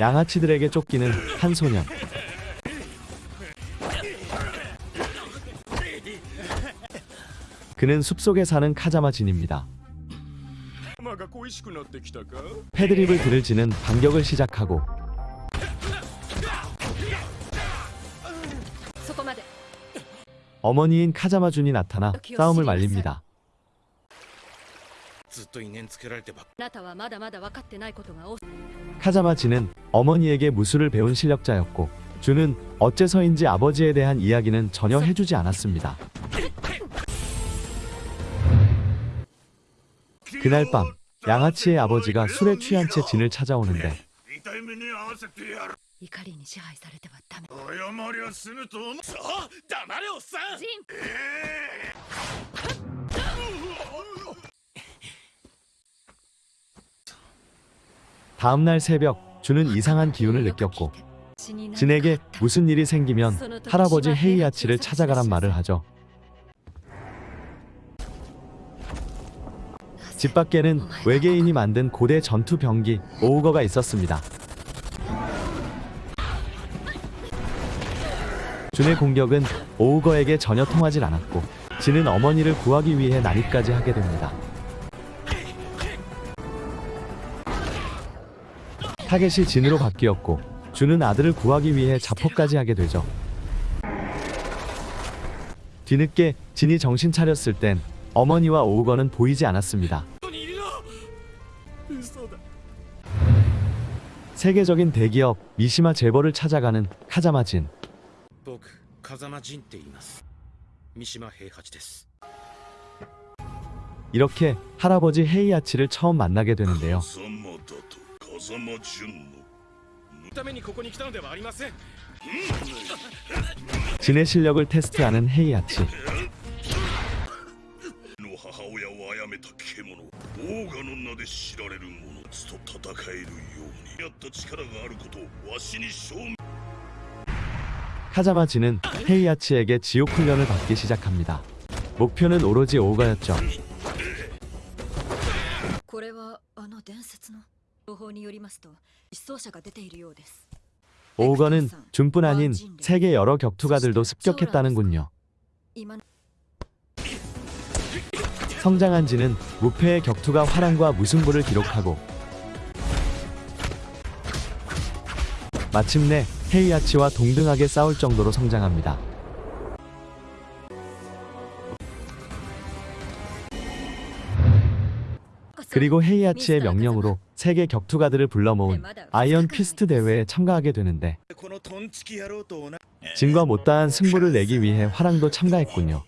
양아치들에게 쫓기는 한 소년. 그는 숲속에 사는 카자마 진입니다. 패드립을 들을지는 반격을 시작하고 어머니인 카자마 준이 나타나 싸움을 말립니다. 카자마 진은 어머니에게 무술을 배운 실력자였고 준은 어째서인지 아버지에 대한 이야기는 전혀 해주지 않았습니다. 그날 밤 양아치의 아버지가 술에 취한 채 진을 찾아오는데 다음날 새벽 준은 이상한 기운을 느꼈고 진에게 무슨 일이 생기면 할아버지 헤이아치를 찾아가란 말을 하죠. 집 밖에는 외계인이 만든 고대 전투 병기 오우거가 있었습니다. 준의 공격은 오우거에게 전혀 통하질 않았고 진은 어머니를 구하기 위해 난입까지 하게 됩니다. 타겟이 진으로 바뀌었고 준은 아들을 구하기 위해 자포까지 하게 되죠. 뒤늦게 진이 정신 차렸을 땐 어머니와 오우건은 보이지 않았습니다. 세계적인 대기업 미시마 재벌을 찾아가는 카자마진. 이렇게 할아버지 헤이아치를 처음 만나게 되는데요. 風間だと風間純のためにここに来たのではありません 진의 실력을 테스트하는 헤이아치. の母親を殺めた獣オーガの名で知られる者たちと戦えるようにやった力があることをわしに証明 카자마 진은 헤이아치에게 지옥 훈련을 받기 시작합니다. 목표는 오로지 오우가였죠. これはあの伝説の情報によりますと失踪者が出ているようです 오우거는 준뿐 아닌 세계 여러 격투가들도 습격했다는군요. 今の 성장한 진은 무패의 격투가 화랑과 무승부를 기록하고 마침내 헤이아치와 동등하게 싸울 정도로 성장합니다. 그리고 헤이아치의 명령으로 세계 격투가들을 불러 모은 아이언 피스트 대회에 참가하게 되는데 このトンチキ野郎と同じ 진과 못다한 승부를 내기 위해 화랑도 참가했군요.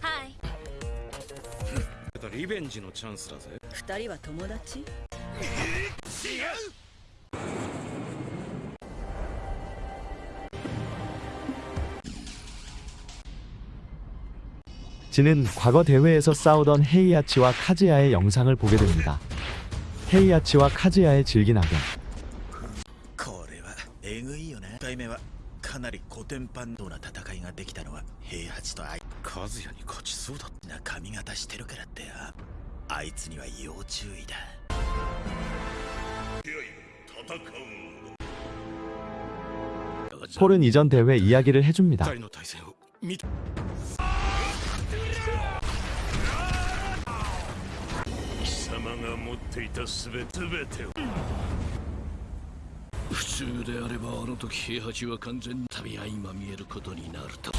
はいリベンジのチャンスだぜ二人は友達 진은 과거 대회에서 싸우던 헤이아치와 카즈야의 영상을 보게 됩니다. 헤이아치와 카즈야의 질긴 악연. 폴은 이전 대회 이야기를 해줍니다. ていたすべててを普通であればあの時平八は完全に旅合いまみえることになるとあ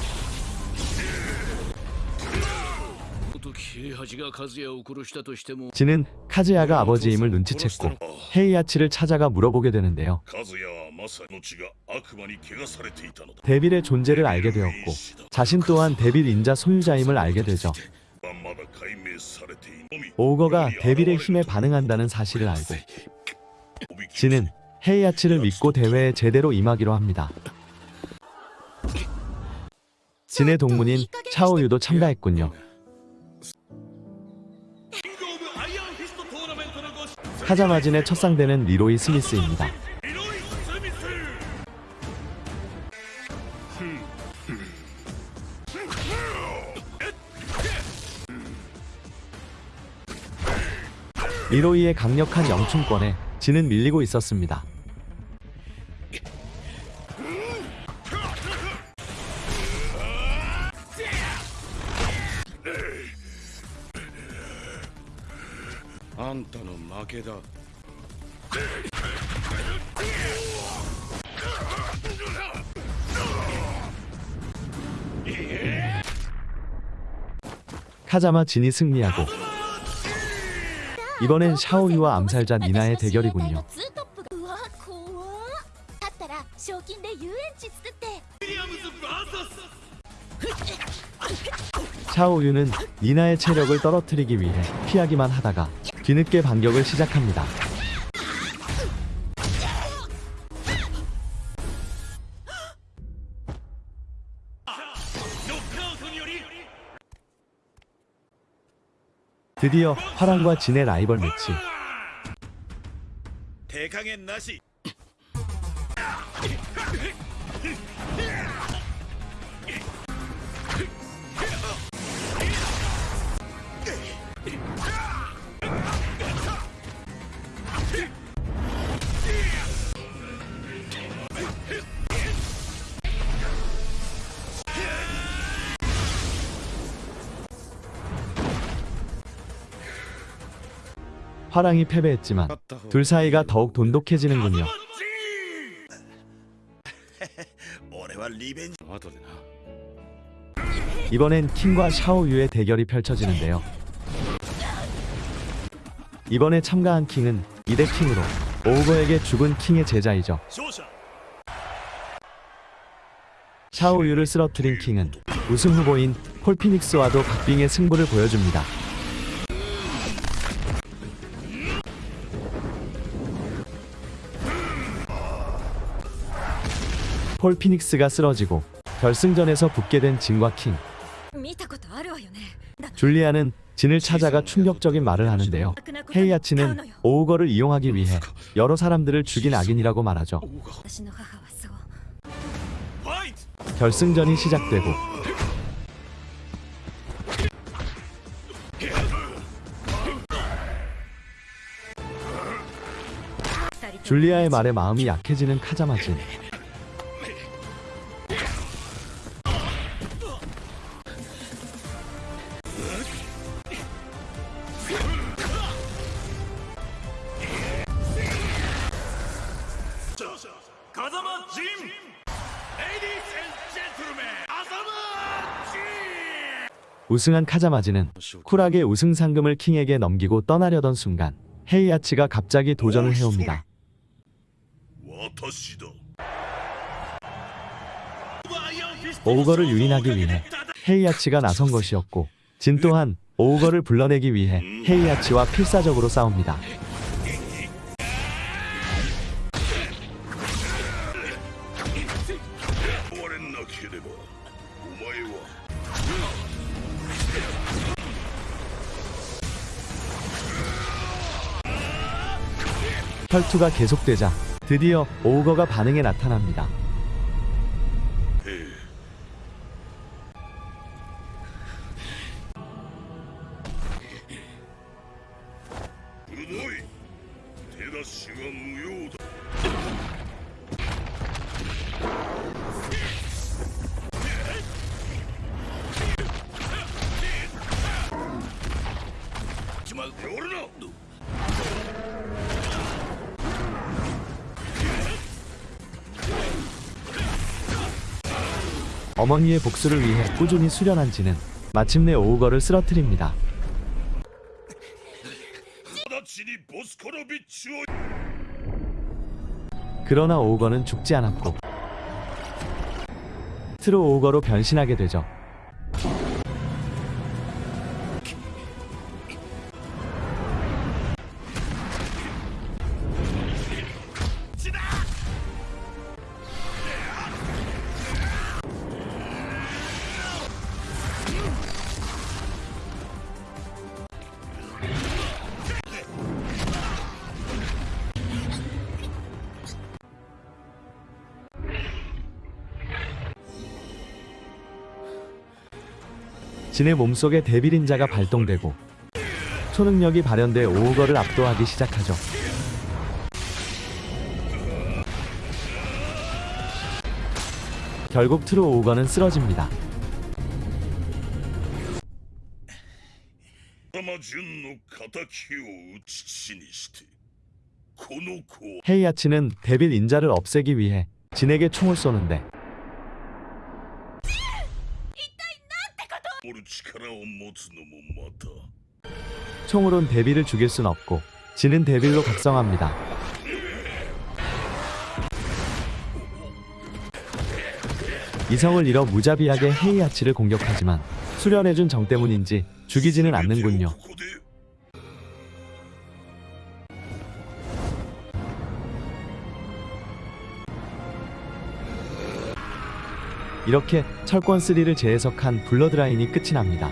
の時平八が和也を殺したとしても 진은 카즈야가 아버지임을 눈치챘고 헤이아치를 찾아가 물어보게 되는데요. 和也はまさにの血が悪魔に汚されていたのだ 데빌의 존재를 알게 되었고 자신 또한 데빌 인자 소유자임을 알게 되죠. 오거가 데빌의 힘에 반응한다는 사실을 알고 진은 헤이아치를 믿고 대회에 제대로 임하기로 합니다. 진의 동문인 차오유도 참가했군요. 카자마진의 첫 상대는 리로이 스미스입니다. 음. 리로이의 강력한 영춘권에 진은 밀리고 있었습니다. 카자마 진이 승리하고 이번엔 샤오유와 암살자 미나의 대결이군요. 샤오유는 미나의 체력을 떨어뜨리기 위해 피하기만 하다가 뒤늦게 반격을 시작합니다. 드디어 화랑과 진의 라이벌 매치. 대강의 나시. 화랑이 패배했지만 둘 사이가 더욱 돈독해지는군요. 이번엔 킹과 샤오유의 대결이 펼쳐지는데요. 이번에 참가한 킹은 2대 킹으로 오우거에게 죽은 킹의 제자이죠. 샤오유를 쓰러뜨린 킹은 우승 후보인 폴피닉스와도 박빙의 승부를 보여줍니다. 폴 피닉스가 쓰러지고 결승전에서 붙게 된 진과 킹. 줄리아는 진을 찾아가 충격적인 말을 하는데요. 헤이아치는 오우거를 이용하기 위해 여러 사람들을 죽인 악인이라고 말하죠. 결승전이 시작되고 줄리아의 말에 마음이 약해지는 카자마진. 우승한 카자마진은 쿨하게 우승 상금을 킹에게 넘기고 떠나려던 순간 헤이아치가 갑자기 도전을 해옵니다. 오우거를 유인하기 위해 헤이아치가 나선 것이었고 진 또한 오우거를 불러내기 위해 헤이아치와 필사적으로 싸웁니다. 혈투가 계속되자 드디어 오우거가 반응에 나타납니다. 어머니의 복수를 위해 꾸준히 수련한 지는 마침내 오우거를 쓰러뜨립니다. 그러나 오우거는 죽지 않았고 트로 오우거로 변신하게 되죠. 진의 몸속에 devil인자가 발동되고 초능력이 발현돼 오우거를 압도하기 시작하죠. 결국 true 오우거는 쓰러집니다. 헤이아치는 devil 인자를 없애기 위해 진에게 총을 쏘는데 총으론 데빌을 죽일 순 없고 진은 데빌로 각성합니다. 이성을 잃어 무자비하게 헤이아치를 공격하지만 수련해준 정 때문인지 죽이지는 않는군요. 이렇게 철권 3를 재해석한 블러드라인이 끝이 납니다.